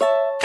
you